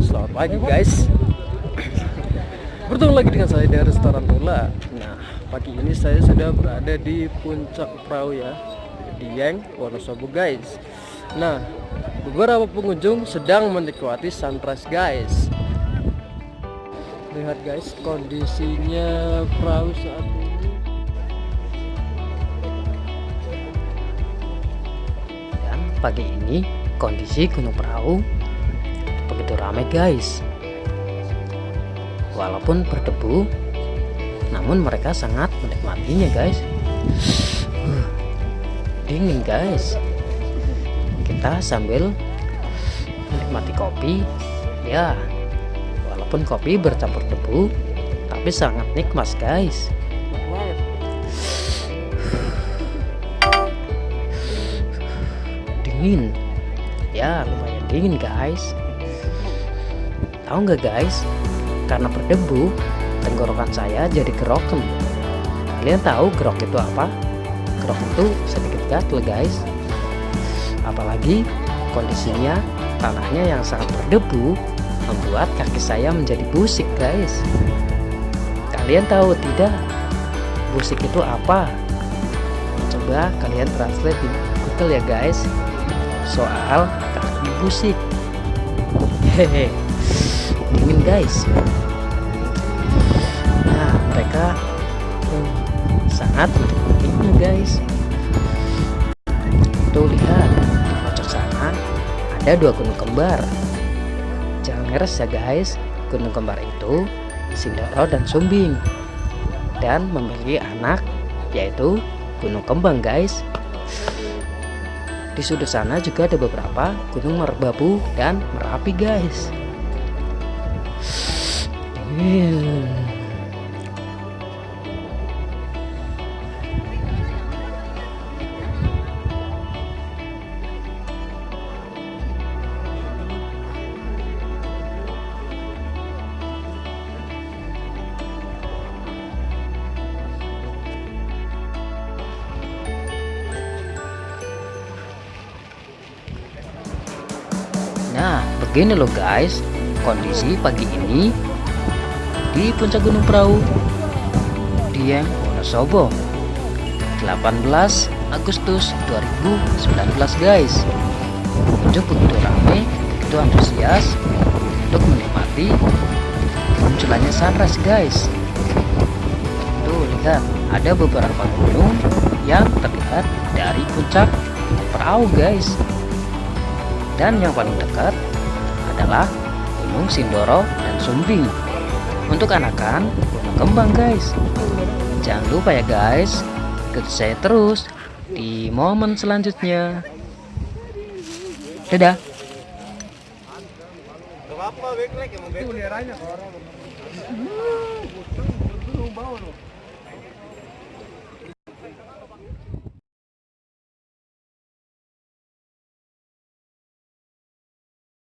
Selamat pagi guys. Bertemu lagi dengan saya dari restoran Nula Nah pagi ini saya sudah berada di puncak perahu ya Di Yeng, Wonosobo guys. Nah beberapa pengunjung sedang menikmati sunrise guys. Lihat guys kondisinya perahu saat ini. Pagi ini kondisi Gunung Perahu begitu ramai guys. Walaupun berdebu namun mereka sangat menikmatinya guys. Uh, dingin guys. Kita sambil menikmati kopi. Ya walaupun kopi bercampur debu tapi sangat nikmat guys. Dingin ya lumayan dingin guys. Tahu nggak guys? Karena berdebu tenggorokan saya jadi geroken kalian tahu gerok itu apa? Gerok itu sedikit gatel guys. Apalagi kondisinya tanahnya yang sangat berdebu membuat kaki saya menjadi busik guys. Kalian tahu tidak busik itu apa? Coba kalian translate di google ya guys soal kaki busik hehe dingin guys. Nah mereka hmm, sangat menikmatinya guys. Tuh lihat di pojok sana ada dua gunung kembar. Jangan ngeres ya guys. Gunung kembar itu Sindoro dan Sumbing dan memiliki anak yaitu gunung kembang guys di sudut sana juga ada beberapa gunung merbabu dan merapi guys Hmm. Begini loh guys, kondisi pagi ini di puncak Gunung Perahu Dieng Wonosobo 18 Agustus 2019 guys. Pengunjung begitu ramai begitu antusias untuk menikmati munculannya sunrise guys. Tuh lihat ada beberapa gunung yang terlihat dari puncak perahu guys. Dan yang paling dekat adalah Gunung Sindoro dan Sumbing untuk anakan gunung kembang guys. Jangan lupa ya guys. Ikuti saya terus di momen selanjutnya. Dadah. Apa